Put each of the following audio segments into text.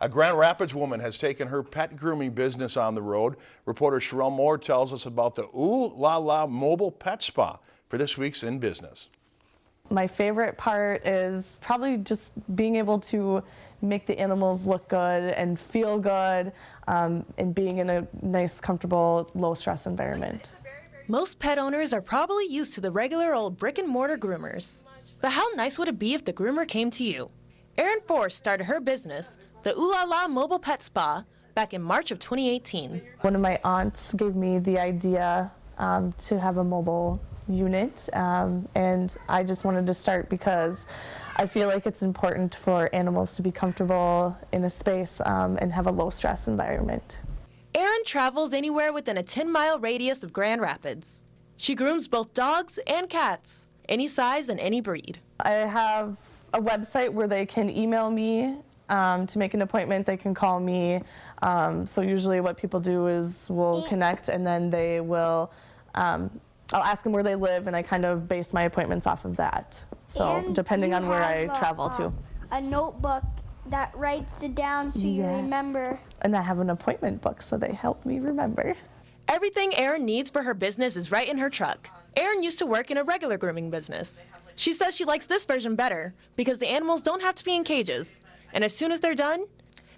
A Grand Rapids woman has taken her pet grooming business on the road. Reporter Sherelle Moore tells us about the Ooh La La Mobile Pet Spa for this week's In Business. My favorite part is probably just being able to make the animals look good and feel good um, and being in a nice, comfortable, low stress environment. Most pet owners are probably used to the regular old brick and mortar groomers. But how nice would it be if the groomer came to you? Erin Forrest started her business, the Ooh La La Mobile Pet Spa, back in March of 2018. One of my aunts gave me the idea um, to have a mobile unit, um, and I just wanted to start because I feel like it's important for animals to be comfortable in a space um, and have a low stress environment. Erin travels anywhere within a 10 mile radius of Grand Rapids. She grooms both dogs and cats, any size and any breed. I have a website where they can email me um, to make an appointment. They can call me. Um, so usually what people do is we'll connect and then they will, um, I'll ask them where they live and I kind of base my appointments off of that. So And depending on where I have a, travel to. A notebook that writes it down so you remember. And I have an appointment book so they help me remember. Everything Erin needs for her business is right in her truck. Erin used to work in a regular grooming business. She says she likes this version better because the animals don't have to be in cages. And as soon as they're done,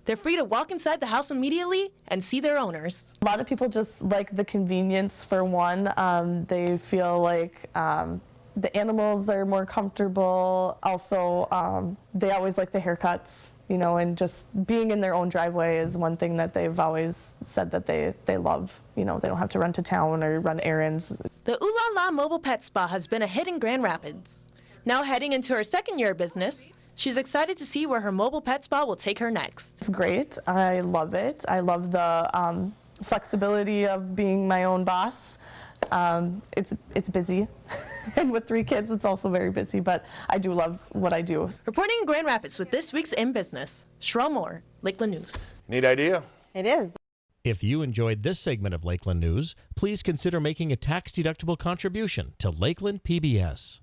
they're free to walk inside the house immediately and see their owners. A lot of people just like the convenience for one. Um, they feel like um, the animals are more comfortable. Also, um, they always like the haircuts, you know, and just being in their own driveway is one thing that they've always said that they, they love. You know, they don't have to run to town or run errands. The Ooh La La Mobile Pet Spa has been a hit in Grand Rapids. Now heading into her second year of business, she's excited to see where her mobile pet spa will take her next. It's great. I love it. I love the um, flexibility of being my own boss. Um, it's it's busy, and with three kids, it's also very busy. But I do love what I do. Reporting in Grand Rapids with this week's In Business, Sherelle Moore, Lakeland News. Neat idea? It is. If you enjoyed this segment of Lakeland News, please consider making a tax-deductible contribution to Lakeland PBS.